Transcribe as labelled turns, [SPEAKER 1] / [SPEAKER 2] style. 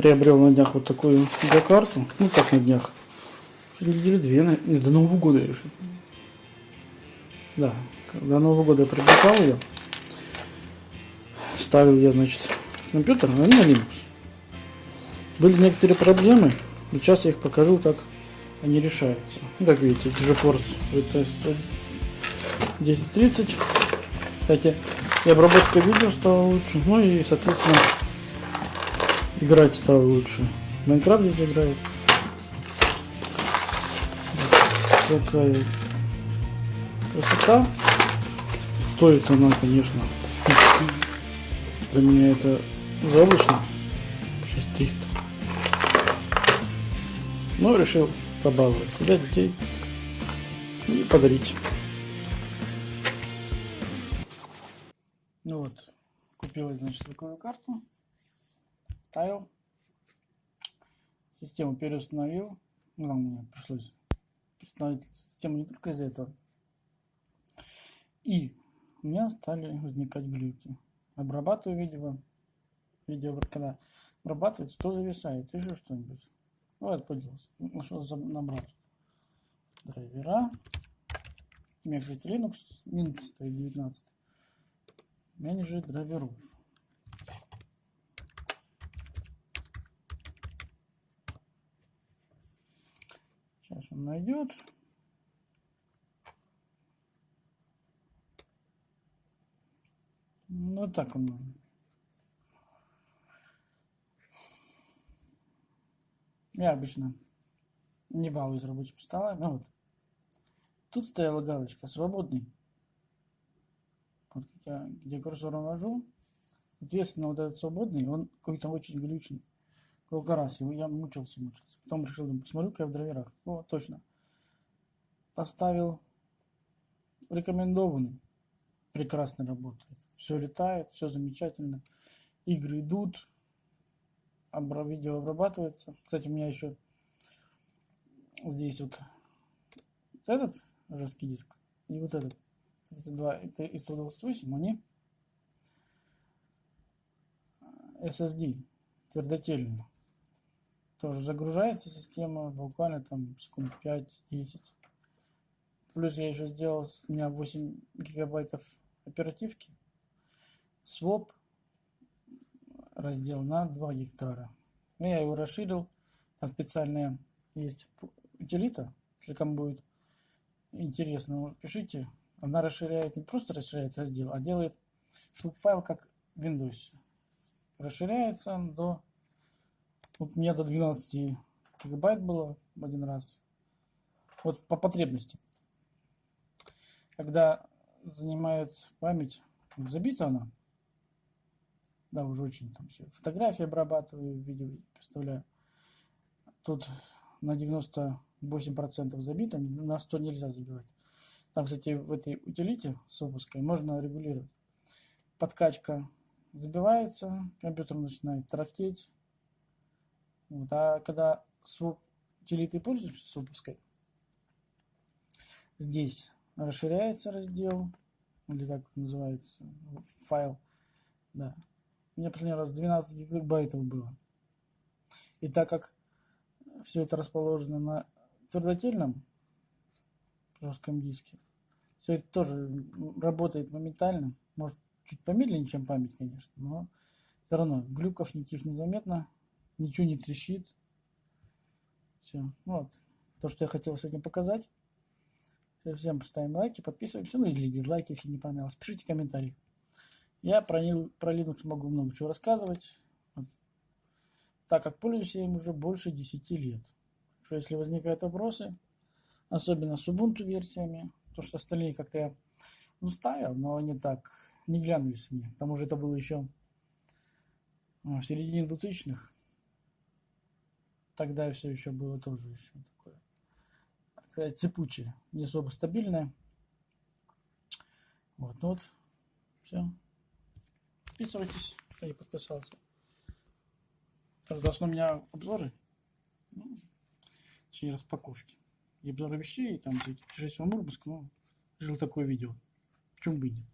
[SPEAKER 1] приобрел на днях вот такую видеокарту. Ну как на днях. Уже недели две, на- не, до Нового года еще. Да, до Нового года я приобретал ее. Ставил я, значит, компьютер, а не на Linux. Были некоторые проблемы, но сейчас я их покажу, как они решаются. Ну, как видите, это GeForce GT 1030. Кстати, и обработка видео стала лучше, ну и, соответственно, играть стало лучше. В Майнкрафт здесь играет. Такая красота. Стоит она, конечно, для меня это заоблачно. 6300. Но решил побаловать себя, детей и подарить. Ну вот, купил, значит, такую карту, ставил, систему переустановил, ну, там мне пришлось установить систему не только из-за этого, и у меня стали возникать глюки. Обрабатываю видео, видео когда обрабатывается, то зависает, еще что-нибудь. Ну, Вот, поделался. Ну, что набрал? Драйвера. У меня, кстати, Linux, Linux стоит 19. Менеджер драйверов. Сейчас он найдет. Ну, так он. Я обычно не балуюсь рабочим столом. Ну вот. Тут стояла галочка «Свободный». Вот я, где курсором вожу, соответственно, вот этот свободный, он какой-то очень глючный. Сколько раз его я мучился, мучился. Потом решил, посмотрю-ка я в драйверах. О, точно. Поставил рекомендованный. Прекрасно работает. Все летает, все замечательно. Игры идут, видео обрабатывается. Кстати, у меня еще здесь вот этот жесткий диск и вот этот 32 это и 128, они SSD твердотельные. Тоже загружается система буквально там секунд 5-10. Плюс я еще сделал, у меня 8 гигабайтов оперативки. Своп раздел на 2 гектара. Ну, Я его расширил. Там специальная есть утилита. Если кому будет интересно, пишите. Она расширяет, не просто расширяет раздел, а делает файл как в Windows. Расширяется он до... Вот у меня до 12 гигабайт было один раз. Вот по потребности. Когда занимает память, забита она, да, уже очень там все. Фотографии обрабатываю, видео представляю. Тут на 98% забито, на 100 нельзя забивать. Там, кстати, в этой утилите с опуской можно регулировать. Подкачка забивается, компьютер начинает тарахтеть. Вот. А когда с уп- утилитой пользуешься с опуской, здесь расширяется раздел, или как называется, файл. Да. У меня последний раз 12 гигабайтов было. И так как все это расположено на твердотельном жестком диске, все это тоже работает моментально. Может, чуть помедленнее, чем память, конечно, но все равно глюков никаких незаметно, ничего не трещит. Все. Вот. То, что я хотел сегодня показать. Всем поставим лайки, подписываемся, ну или дизлайки, если не понравилось. Пишите комментарии. Я про, про Linux могу много чего рассказывать, вот. так как пользуюсь я им уже больше 10 лет. Что если возникают вопросы, особенно с Ubuntu версиями, то что остальные как-то я ну, ставил, но они так не глянулись мне. К тому же это было еще а, в середине 2000-х. Тогда все еще было тоже еще такое цепучее, не особо стабильное. Вот, ну вот, все. Подписывайтесь, кто не подписался. Основном у меня обзоры, ну, точнее распаковки. И обзоры вещей, там всякие путешествия в Мурманск, ну, решил такое видео. Почему бы и нет.